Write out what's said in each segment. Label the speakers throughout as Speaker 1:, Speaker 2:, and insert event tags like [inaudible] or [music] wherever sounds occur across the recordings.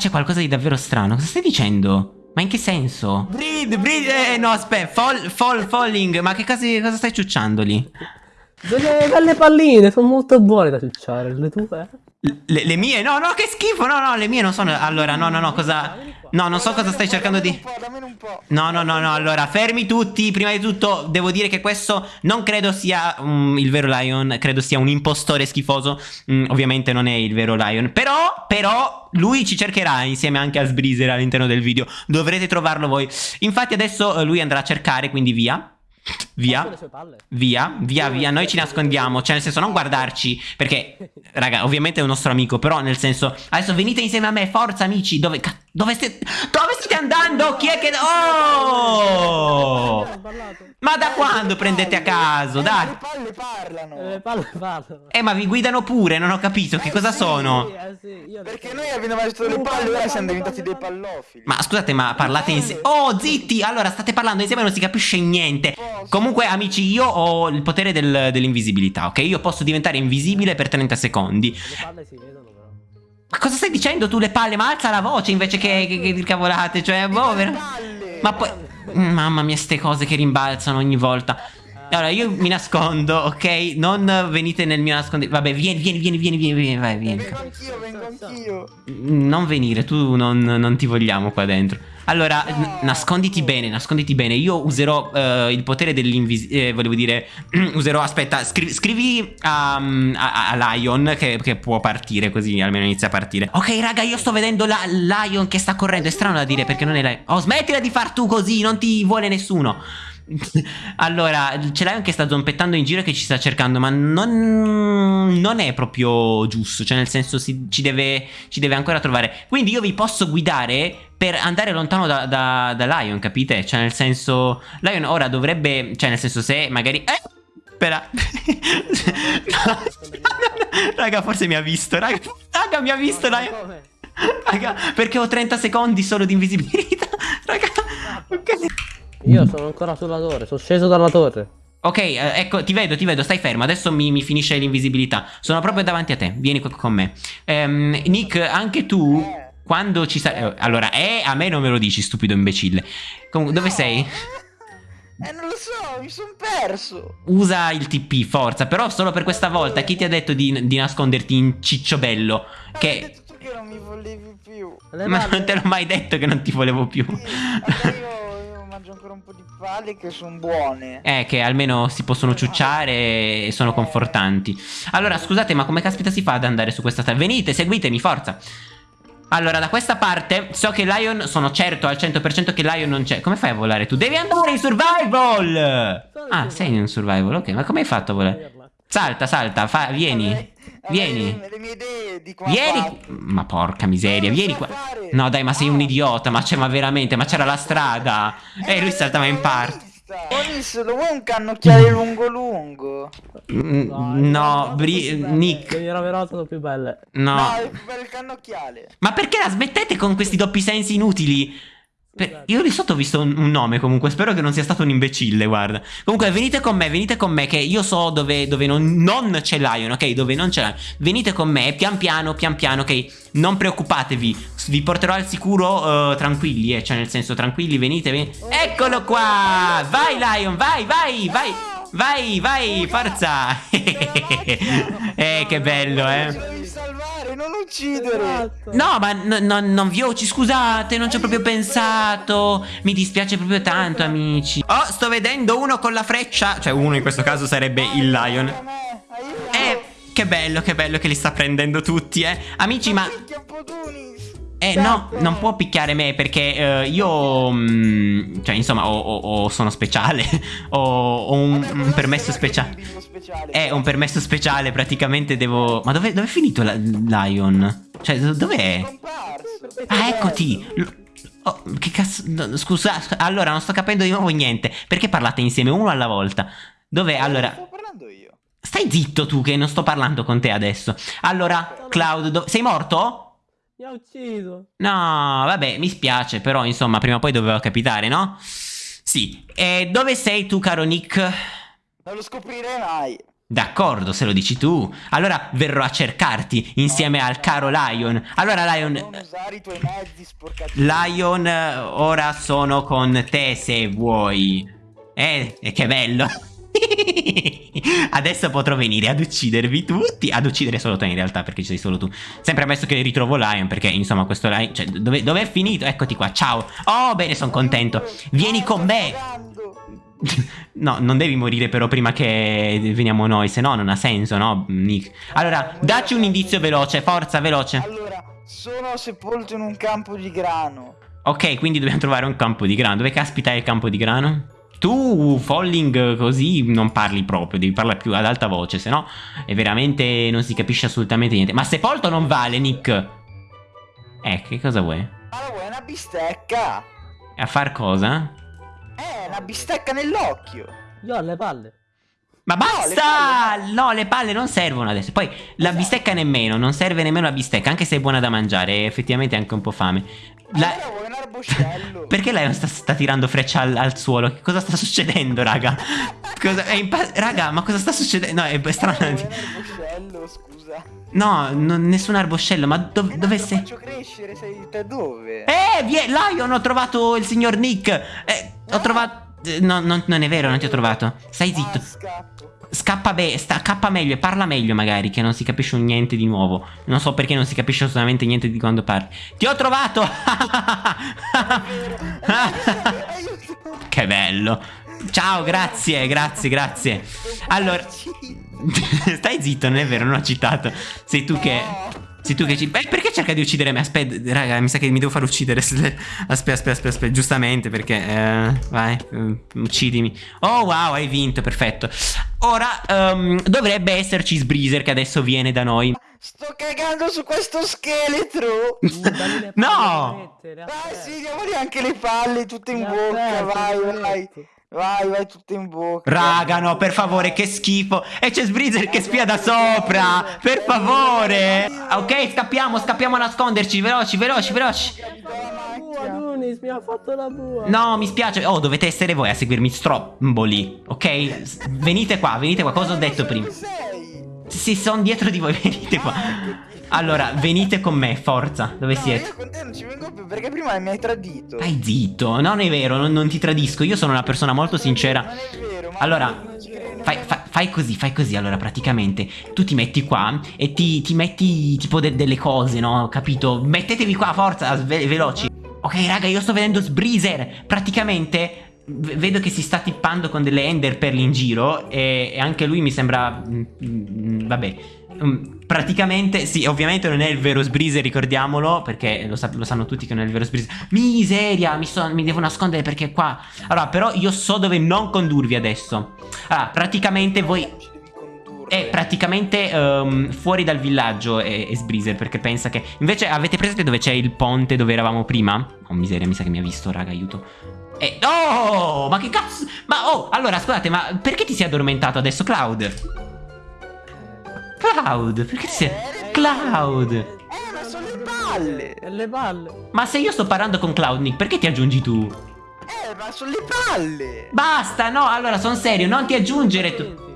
Speaker 1: c'è qualcosa di davvero strano. Cosa stai dicendo? Ma in che senso? Breed, breed, eh, no, aspetta, fall, fall, falling. Ma che cosa, cosa stai ciucciando lì?
Speaker 2: Delle belle palline, sono molto buone da ciucciare, le tue?
Speaker 1: Le, le, mie? No, no, che schifo, no, no, le mie non sono... Allora, no, no, no, cosa... No, non so cosa stai cercando di... No, no, no, no, allora, fermi tutti. Prima di tutto, devo dire che questo non credo sia um, il vero Lion, credo sia un impostore schifoso. Mm, ovviamente non è il vero Lion. Però, però, lui ci cercherà insieme anche a Sbreezer all'interno del video. Dovrete trovarlo voi. Infatti adesso eh, lui andrà a cercare, quindi via. Via, via, via, via, noi ci nascondiamo, cioè nel senso non guardarci, perché, raga, ovviamente è un nostro amico, però nel senso, adesso venite insieme a me, forza amici, dove, dove, state, dove state andando? Chi è che... Oh! Ma da quando prendete a caso? Dai!
Speaker 3: Le palle parlano!
Speaker 2: Le palle parlano!
Speaker 1: Eh, ma vi guidano pure, non ho capito, che cosa sono?
Speaker 3: Perché noi abbiamo visto le palle, ora siamo diventati dei pallofili.
Speaker 1: Ma scusate, ma parlate insieme... Oh, zitti! Allora, state parlando insieme e non si capisce niente. Comunque, amici, io ho il potere del, dell'invisibilità, ok? Io posso diventare invisibile per 30 secondi.
Speaker 2: Le palle si vedono però.
Speaker 1: Ma cosa stai dicendo tu le palle? Ma alza la voce invece che, che, che cavolate, cioè, boh, ver- Ma poi... Mamma mia, ste cose che rimbalzano ogni volta. Allora, io mi nascondo, ok? Non venite nel mio nascondiglio. Vabbè, vieni, vieni, vieni, vieni, vieni, vieni, vai, vieni.
Speaker 3: Vengo anch'io, vengo anch'io.
Speaker 1: Non venire, tu non, non ti vogliamo qua dentro. Allora,
Speaker 3: No.
Speaker 1: nasconditi bene, nasconditi bene. Io userò eh, il potere dell'invisibilità. Eh, volevo dire, [clears throat] userò. Aspetta, scri- scrivi a, a- a Lion che, che può partire, così almeno inizia a partire. Ok, raga, io sto vedendo la Lion che sta correndo. È strano da dire perché non è Lion. Oh, smettila di far tu così, non ti vuole nessuno. [laughs] allora, c'è Lion che sta zompettando in giro e che ci sta cercando, ma non, non è proprio giusto. Cioè, nel senso, si- ci, deve, ci deve ancora trovare. Quindi io vi posso guidare per andare lontano da, da- da Lion, capite? Cioè, nel senso, Lion ora dovrebbe. Cioè, nel senso, se magari. Eh! Spera. No, [laughs] raga, forse mi ha visto. Raga, raga mi ha visto. Lion. Raga, perché ho 30 secondi solo di invisibilità. [laughs] Raga, ok.
Speaker 2: Io sono ancora sulla torre, sono sceso dalla torre.
Speaker 1: Ok, eh, ecco, ti vedo, ti vedo, stai fermo. Adesso mi, mi finisce l'invisibilità. Sono proprio davanti a te. Vieni qua con me. Ehm, Nick, anche tu, quando ci sarai. eh, allora, eh, a me non me lo dici, stupido imbecille. Comunque, dove sei?
Speaker 3: Eh, non lo so, mi sono perso.
Speaker 1: Usa il TP, forza. Però solo per questa volta. Chi ti ha detto di, di nasconderti in cicciobello?
Speaker 3: Hai
Speaker 1: Che.
Speaker 3: detto tu che non mi volevi più.
Speaker 1: Ma non te l'ho mai detto che non ti volevo più.
Speaker 3: Allora io, io mangio ancora un po' di palle che sono buone.
Speaker 1: Eh, che almeno si possono ciucciare e sono confortanti. Allora, scusate, ma come caspita si fa ad andare su questa strada? Venite, seguitemi, forza. Allora, da questa parte so che Lion, sono certo al 100% che Lion non c'è. Come fai a volare tu? Devi andare in survival! Ah, sei in survival, ok. Ma come hai fatto a volare? Salta, salta, fa, vieni.
Speaker 3: Avrei-
Speaker 1: Vieni.
Speaker 3: Le, le mie idee di come
Speaker 1: Vieni.
Speaker 3: fatto.
Speaker 1: Ma porca miseria, vieni qua.
Speaker 3: fare.
Speaker 1: No, dai, ma sei un idiota. Ma c'è, ma veramente, ma c'era la strada. E lui saltava in parte.
Speaker 3: Ho visto, lo vuoi un cannocchiale lungo lungo?
Speaker 1: Mm, No, Bri- Nick.
Speaker 2: Le raverate sono più belle.
Speaker 1: No.
Speaker 3: No, è più bello il cannocchiale.
Speaker 1: Ma perché la smettete con questi doppi sensi inutili? Per- io lì sotto ho visto un, un nome comunque, spero che non sia stato un imbecille, guarda. Comunque venite con me, venite con me che io so dove, dove non, non c'è Lion, ok? Dove non c'è Lion. Venite con me, pian piano, pian piano, ok? Non preoccupatevi, vi porterò al sicuro eh, tranquilli, eh, cioè nel senso tranquilli, venite, venite. Eccolo qua! Vai Lion, vai, vai, vai! Vai, vai, forza! [laughs] eh, che bello, eh!
Speaker 3: Non uccidere.
Speaker 2: Esatto.
Speaker 1: No, ma no- no- non vi ho, ci scusate, non ci ho proprio pensato. Mi dispiace proprio tanto, amici. Oh, sto vedendo uno con la freccia. Cioè, uno in questo caso sarebbe il Lion.
Speaker 3: A me, aiuto.
Speaker 1: Eh, che bello, che bello che li sta prendendo tutti, eh. Amici, ma. Eh, no, non può picchiare me perché eh, io. mm, cioè, insomma, ho- ho- ho- sono speciale. [laughs] ho, ho un,
Speaker 3: Vabbè,
Speaker 1: un permesso speciale.
Speaker 3: speciale?
Speaker 1: È un permesso speciale, praticamente devo. Ma dove, dove è finito la- Lion? Cioè, do- dov'è? Ah, eccoti! Oh, che cazzo. no, Scusa, allora non sto capendo di nuovo niente. Perché parlate insieme uno alla volta? Dov'è? Allora.
Speaker 3: Sto parlando io.
Speaker 1: Stai zitto tu, che non sto parlando con te adesso. Allora, Cloud, sei morto?
Speaker 2: Mi ha ucciso.
Speaker 1: No, vabbè, mi spiace, però insomma, prima o poi doveva capitare, no? Sì. E dove sei tu, caro Nick?
Speaker 3: Non lo scoprirei mai.
Speaker 1: D'accordo, se lo dici tu. Allora verrò a cercarti insieme al caro Lion. Allora Lion...
Speaker 3: Non usare i tuoi mezzi sporcati.
Speaker 1: Lion, ora sono con te se vuoi. Eh, che bello. [laughs] Adesso potrò venire ad uccidervi tutti. Ad uccidere solo te in realtà, perché ci sei solo tu. Sempre ammesso che ritrovo Lion, perché insomma questo Lion... Cioè, dove, dove è finito? Eccoti qua, ciao. Oh, bene, sono contento. Vieni con me. [laughs] No, non devi morire però prima che veniamo noi, se no non ha senso, no, Nick? Allora, dacci un indizio veloce, forza, veloce.
Speaker 3: Allora, sono sepolto in un campo di grano.
Speaker 1: Ok, quindi dobbiamo trovare un campo di grano. Dove caspita è il campo di grano? Tu, Falling, così non parli proprio, devi parlare più ad alta voce, se no è veramente non si capisce assolutamente niente. Ma sepolto non vale, Nick. Eh, che cosa vuoi?
Speaker 3: Ma la vuoi una bistecca?
Speaker 1: A far cosa?
Speaker 3: Eh, una bistecca nell'occhio.
Speaker 2: Io ho le palle.
Speaker 1: Ma
Speaker 3: No,
Speaker 1: basta!
Speaker 3: le
Speaker 1: No, le palle non servono adesso. Poi la bistecca nemmeno, non serve nemmeno la bistecca, anche se è buona da mangiare, effettivamente anche un po' fame. La-
Speaker 3: Allora un arboscello? [laughs]
Speaker 1: Perché lei sta, sta tirando freccia al, al suolo? Che cosa sta succedendo, raga? Cosa, raga, ma cosa sta succedendo? No, è
Speaker 3: Allora
Speaker 1: strano.
Speaker 3: un arboscello, scusa.
Speaker 1: No, non- nessun arboscello, ma dov-
Speaker 3: Eh no,
Speaker 1: dove
Speaker 3: lo
Speaker 1: sei?
Speaker 3: faccio crescere, sei te dove?
Speaker 1: Eh, vie- Lion, ho trovato il signor Nick. Eh, ho trovato... eh, No, non, non è vero, non ti ho trovato. Stai
Speaker 3: Ah,
Speaker 1: zitto.
Speaker 3: scappo.
Speaker 1: Scappa, be- sta- scappa meglio e parla meglio magari che non si capisce niente di nuovo. Non so perché non si capisce assolutamente niente di quando parli. Ti ho trovato! [laughs] Che bello. Ciao, grazie, grazie, grazie. Allora, [laughs] stai zitto, non è vero, non ho citato. Sei tu che... Sei tu che ci... Beh, perché cerca di uccidere me? Aspetta, raga, mi sa che mi devo far uccidere. [laughs] Aspetta, aspetta, aspetta, aspetta. Giustamente, perché... eh, vai, eh, uccidimi. Oh, wow, hai vinto, perfetto. Ora, ehm, dovrebbe esserci Sbreezer che adesso viene da noi.
Speaker 3: Sto cagando su questo scheletro.
Speaker 2: Dammi le palle, [laughs]
Speaker 1: No!
Speaker 3: Dai, sì, diamogli anche le palle tutte in bocca. Vai, vai. Vai, vai, tutte in bocca.
Speaker 1: Raga, no, per favore, che schifo. E c'è Sbreezer che spia da sopra. Per favore. Ok, scappiamo, scappiamo a nasconderci. Veloci, veloci, veloci. No, mi spiace. Oh, dovete essere voi a seguirmi, stromboli. Ok? Venite qua, venite qua. Cosa ho detto prima? Sì, sono dietro di voi, venite qua. Allora, venite con me, forza. Dove
Speaker 3: No,
Speaker 1: siete?
Speaker 3: io con te non ci vengo più perché prima mi hai tradito.
Speaker 1: Stai zitto, non è vero, non, non ti tradisco. Io sono una persona molto sincera.
Speaker 3: Non è vero, ma
Speaker 1: Allora, Fai, fa- fai così, fai così. Allora, praticamente tu ti metti qua e ti, ti metti tipo de- delle cose, no? Capito? Mettetevi qua, forza, ve- veloci. Ok, raga, io sto vedendo Sbreezer. Praticamente vedo che si sta tippando con delle Ender Pearl in giro. E, e anche lui mi sembra. mm, mm, vabbè. Mm, praticamente, sì, ovviamente non è il vero Sbreezer, ricordiamolo, perché lo, sa- lo sanno tutti che non è il vero Sbreezer. Miseria, mi, so- mi devo nascondere perché qua... Allora, però io so dove non condurvi adesso. Allora, praticamente voi... È praticamente ehm, fuori dal villaggio è, è Sbreezer perché pensa che... Invece avete presente dove c'è il ponte dove eravamo prima? Oh miseria, mi sa che mi ha visto, raga, aiuto. Eh, oh, ma che cazzo? Ma oh, allora scusate, ma perché ti sei addormentato adesso, Cloud? Cloud, perché ti sei... Cloud!
Speaker 3: Eh, ma sono le palle.
Speaker 2: Le palle.
Speaker 1: Ma se io sto parlando con Cloud, Nick, perché ti aggiungi tu?
Speaker 3: Eh, ma sono le palle.
Speaker 1: Basta, no, allora sono serio, non ti aggiungere tu.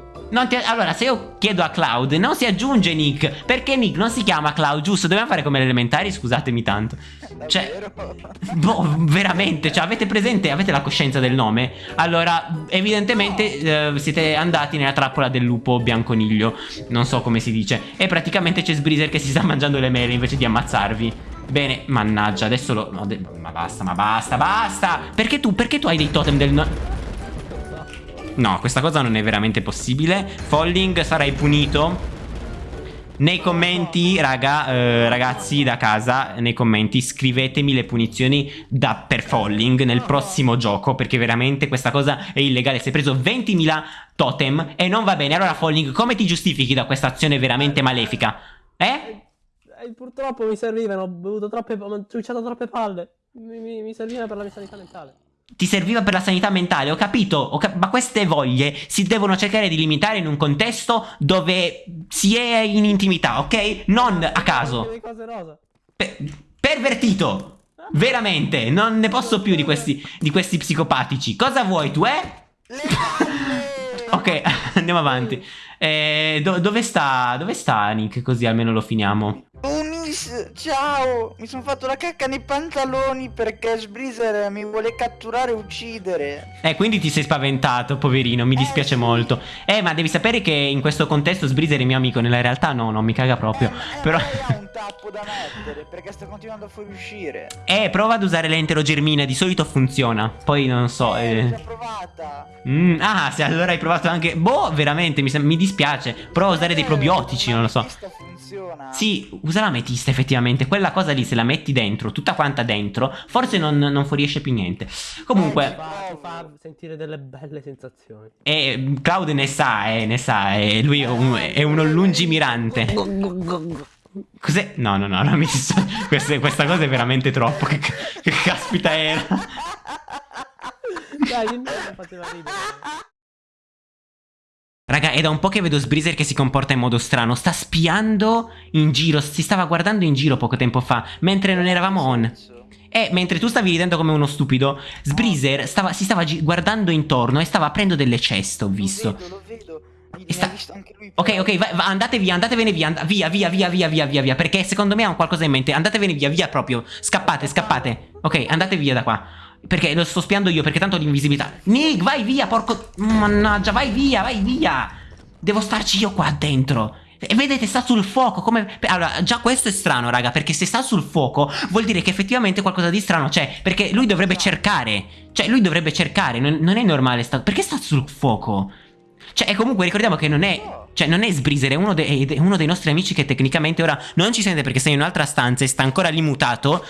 Speaker 1: Ti- Allora, se io chiedo a Cloud, non si aggiunge Nick. Perché Nick non si chiama Cloud, giusto? Dobbiamo fare come le elementari, scusatemi tanto. Cioè,
Speaker 3: Davvero? [laughs]
Speaker 1: boh, veramente, cioè, avete presente, avete la coscienza del nome? Allora, evidentemente eh, siete andati nella trappola del lupo bianconiglio. Non so come si dice. E praticamente c'è Sbreezer che si sta [laughs] mangiando le mele invece di ammazzarvi. Bene, mannaggia, adesso lo. no, de- ma basta, ma basta, basta! Perché tu, perché tu hai dei totem del. No- questa cosa non è veramente possibile. Falling, sarai punito. Nei commenti, raga, eh, ragazzi da casa, nei commenti scrivetemi le punizioni da, per Falling nel prossimo gioco, perché veramente questa cosa è illegale. Si è preso 20.000 totem e non va bene. Allora, Falling, come ti giustifichi da questa azione veramente malefica? Eh?
Speaker 2: Eh, purtroppo mi servivano, ho bevuto troppe, ho ciucciato troppe palle. Mi, mi, mi serviva per la mia sanità mentale.
Speaker 1: Ti serviva per la sanità mentale, ho capito, ho cap- ma queste voglie si devono cercare di limitare in un contesto dove si è in intimità, ok? Non a caso.
Speaker 2: Le cose rosa.
Speaker 1: Pe- pervertito! Veramente, non ne posso più di questi, di questi psicopatici. Cosa vuoi tu, eh?
Speaker 3: Le palle.
Speaker 1: Ok, [laughs] andiamo avanti. Eh, do- dove sta? Dove sta Nick? Così almeno lo finiamo.
Speaker 3: Unis, ciao! Mi sono fatto la cacca nei pantaloni perché Sbreezer mi vuole catturare e uccidere.
Speaker 1: Eh, quindi ti sei spaventato, poverino, mi dispiace
Speaker 3: Eh, sì.
Speaker 1: molto. Eh, ma devi sapere che in questo contesto Sbreezer è mio amico, nella realtà no, non mi caga proprio.
Speaker 3: Eh, eh,
Speaker 1: Però...
Speaker 3: ha un tappo da mettere perché sta continuando a fuoriuscire.
Speaker 1: Eh, prova ad usare l'enterogermina, di solito funziona. Poi non so,
Speaker 3: Eh,
Speaker 1: eh...
Speaker 3: già provata.
Speaker 1: Mm, ah, se allora hai provato anche... Boh, veramente, mi, mi dispiace. Prova a usare dei
Speaker 3: Eh,
Speaker 1: probiotici, non lo so.
Speaker 3: funziona.
Speaker 1: Sì, usa la metista effettivamente. Quella cosa lì, se la metti dentro, tutta quanta dentro, forse non, non fuoriesce più niente. Comunque,
Speaker 2: Ti fa, fa sentire delle belle sensazioni.
Speaker 1: eh, Cloud ne sa, eh, ne sa. eh, lui è, un- è uno lungimirante. Cos'è? No, no, no, non mi sto... [laughs] questa, questa cosa è veramente troppo. Che, che caspita era? [laughs]
Speaker 2: Dai, mi faceva ridere.
Speaker 1: Raga, è da un po' che vedo Sbreezer che si comporta in modo strano. Sta spiando in giro. Si stava guardando in giro poco tempo fa. Mentre non eravamo on. E mentre tu stavi ridendo come uno stupido, Sbreezer stava- si stava guardando intorno e stava aprendo delle ceste, ho visto.
Speaker 3: Lo vedo, lo vedo.
Speaker 1: Sta-. Ok, ok, va- va- andate via, andatevene via, and- via, via, via, via, via, via, via, perché secondo me ha un qualcosa in mente. Andatevene via, via proprio. Scappate, scappate. Ok, andate via da qua. Perché lo sto spiando io, perché tanto ho l'invisibilità. Nick, vai via, porco... Mannaggia, vai via, vai via. Devo starci io qua dentro. E vedete, sta sul fuoco, come... Allora, già questo è strano, raga, perché se sta sul fuoco vuol dire che effettivamente qualcosa di strano c'è. Perché lui dovrebbe cercare. Cioè, lui dovrebbe cercare, non, non è normale. Sta... Perché sta sul fuoco? Cioè, e comunque ricordiamo che non è. Cioè, non è Sbreezer, è uno, de- è uno dei nostri amici che tecnicamente ora non ci sente perché sei in un'altra stanza e sta ancora lì mutato.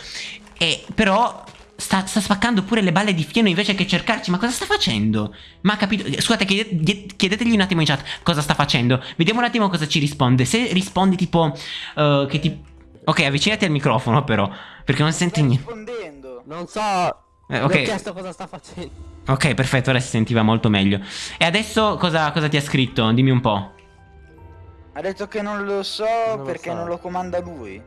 Speaker 1: E però. Sta, sta spaccando pure le balle di fieno invece che cercarci. Ma cosa sta facendo? Ma ha capito. Scusate, chiede- chiedetegli un attimo in chat cosa sta facendo. Vediamo un attimo cosa ci risponde. Se rispondi tipo. eh, che ti. Ok, avvicinati al microfono, però. Perché non senti
Speaker 3: Sta
Speaker 1: niente.
Speaker 3: rispondendo.
Speaker 2: Non so.
Speaker 1: Eh,
Speaker 2: Mi ho
Speaker 1: ok.
Speaker 2: chiesto cosa sta facendo.
Speaker 1: Ok, perfetto, ora si sentiva molto meglio. E adesso cosa, cosa ti ha scritto? Dimmi un po'.
Speaker 3: Ha detto che non lo so
Speaker 2: Non lo
Speaker 3: perché
Speaker 2: so.
Speaker 3: non lo comanda lui.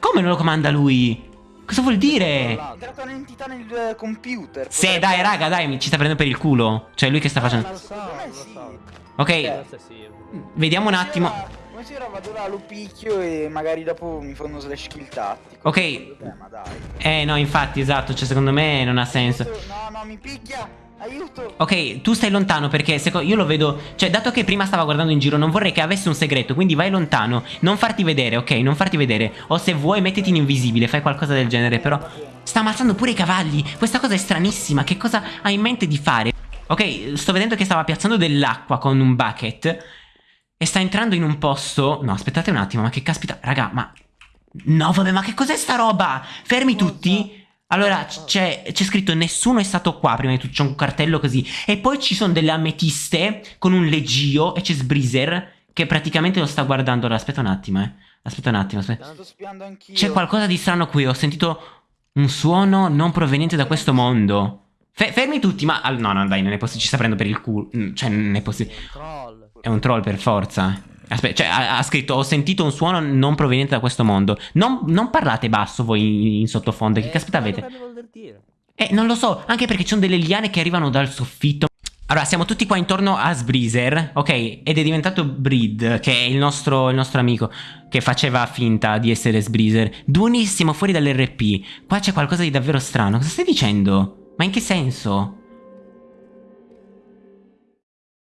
Speaker 1: Come non lo comanda lui? Cosa vuol
Speaker 3: È
Speaker 1: dire?
Speaker 3: entrata un'entità nel eh, computer.
Speaker 1: Se
Speaker 3: potrebbe-
Speaker 1: dai, raga, dai, mi- ci sta prendendo per il culo. Cioè, lui che sta
Speaker 2: Non
Speaker 1: facendo.
Speaker 2: so,
Speaker 3: sì.
Speaker 1: Ok,
Speaker 2: sì.
Speaker 1: vediamo un attimo.
Speaker 3: Si era- Come si era vado là, lo picchio e magari dopo mi fa uno slash kill tattico.
Speaker 1: Ok.
Speaker 3: Eh, ma dai.
Speaker 1: Eh, no, infatti, esatto. Cioè, secondo me non ha senso.
Speaker 3: No, no, mi picchia. Aiuto.
Speaker 1: Ok, tu stai lontano perché io lo vedo. Cioè, dato che prima stava guardando in giro, non vorrei che avesse un segreto. Quindi vai lontano. Non farti vedere, ok? Non farti vedere. O se vuoi, mettiti in invisibile. Fai qualcosa del genere. Però. Sta ammazzando pure i cavalli. Questa cosa è stranissima. Che cosa ha in mente di fare? Ok, sto vedendo che stava piazzando dell'acqua con un bucket. E sta entrando in un posto. No, aspettate un attimo, ma che caspita. Raga, ma. No, vabbè, ma che cos'è sta roba? Fermi tutti. Allora, c'è, scritto nessuno è stato qua prima di tutto, c'è un cartello così. E poi ci sono delle ametiste con un leggio e c'è Sbreezer che praticamente lo sta guardando. Allora, aspetta un attimo, eh. Aspetta un attimo, aspetta. C'è qualcosa di strano qui, ho sentito un suono non proveniente da questo mondo. Fe- fermi tutti, ma... ah, no, no, dai, non è possibile, ci sta prendendo per il culo. Mm, Cioè, non è possibile. È un troll per forza. Aspetta, cioè, ha, ha scritto: Ho sentito un suono non proveniente da questo mondo. Non, non parlate basso voi in, in sottofondo. Che
Speaker 2: Eh,
Speaker 1: caspita avete? Eh, non lo so, anche perché ci sono delle liane che arrivano dal soffitto. Allora, siamo tutti qua intorno a Sbreezer, ok? Ed è diventato Breed, che è il nostro, il nostro amico, che faceva finta di essere Sbreezer. Buonissimo, fuori dall'RP. Qua c'è qualcosa di davvero strano. Cosa stai dicendo? Ma in che senso?